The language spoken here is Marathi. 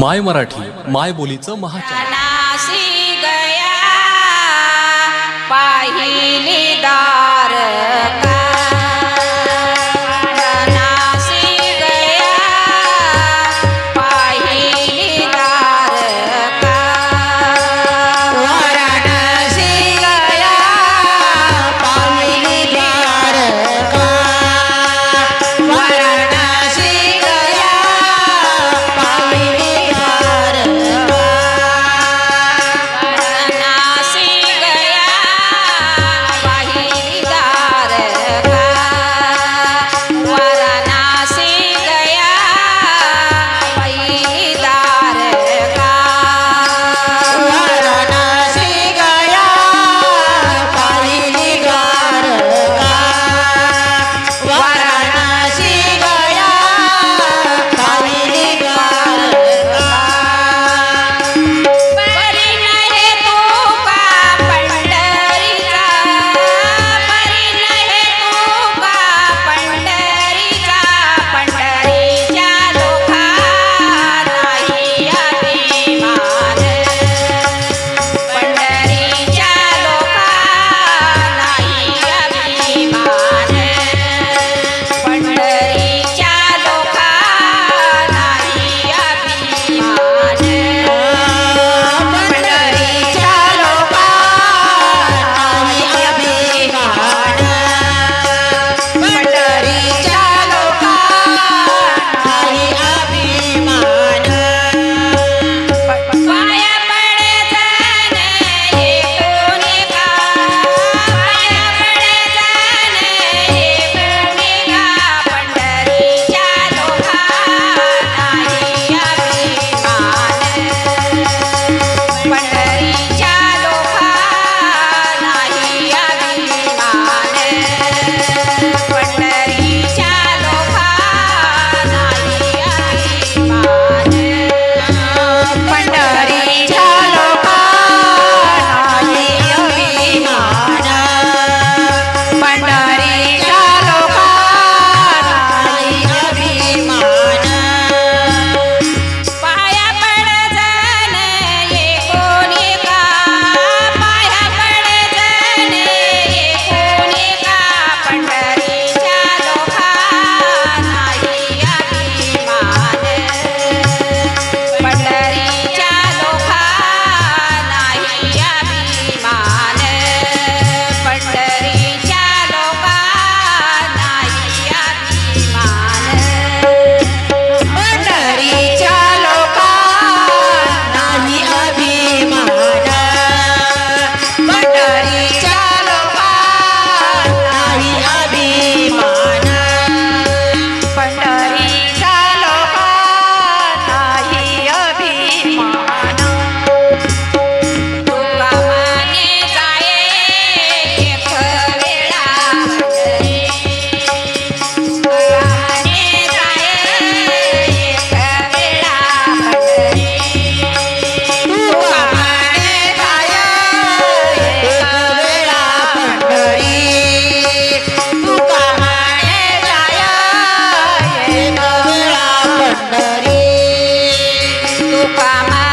माय मराठी माय बोलीचं महाशी गया पाहिली दार Lupa Mar.